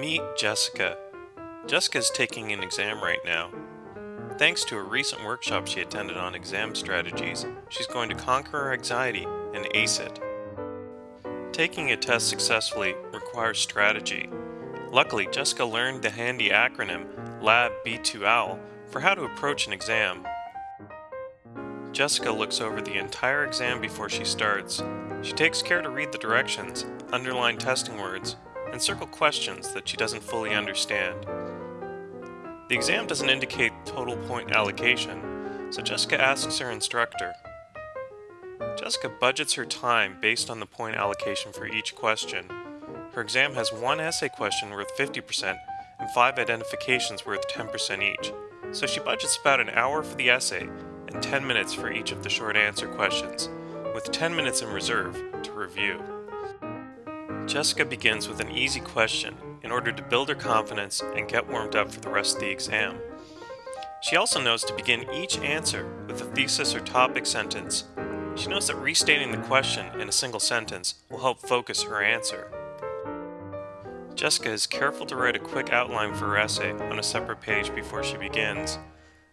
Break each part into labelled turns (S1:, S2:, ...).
S1: Meet Jessica. Jessica is taking an exam right now. Thanks to a recent workshop she attended on exam strategies, she's going to conquer her anxiety and ace it. Taking a test successfully requires strategy. Luckily, Jessica learned the handy acronym LAB B2OWL for how to approach an exam. Jessica looks over the entire exam before she starts. She takes care to read the directions, underline testing words, and circle questions that she doesn't fully understand. The exam doesn't indicate total point allocation, so Jessica asks her instructor. Jessica budgets her time based on the point allocation for each question. Her exam has one essay question worth 50% and five identifications worth 10% each, so she budgets about an hour for the essay and 10 minutes for each of the short answer questions, with 10 minutes in reserve to review. Jessica begins with an easy question in order to build her confidence and get warmed up for the rest of the exam. She also knows to begin each answer with a thesis or topic sentence. She knows that restating the question in a single sentence will help focus her answer. Jessica is careful to write a quick outline for her essay on a separate page before she begins.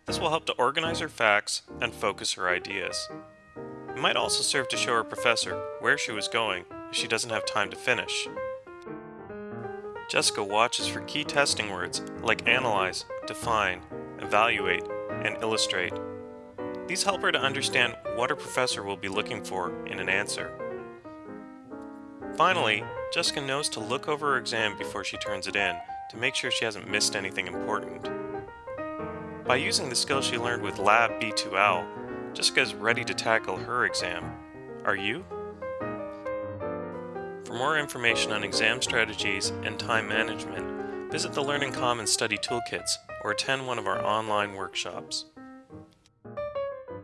S1: This will help to organize her facts and focus her ideas. It might also serve to show her professor where she was going she doesn't have time to finish. Jessica watches for key testing words like analyze, define, evaluate, and illustrate. These help her to understand what her professor will be looking for in an answer. Finally, Jessica knows to look over her exam before she turns it in to make sure she hasn't missed anything important. By using the skills she learned with Lab B2L, Jessica is ready to tackle her exam. Are you? For more information on exam strategies and time management, visit the Learning Commons Study Toolkits or attend one of our online workshops.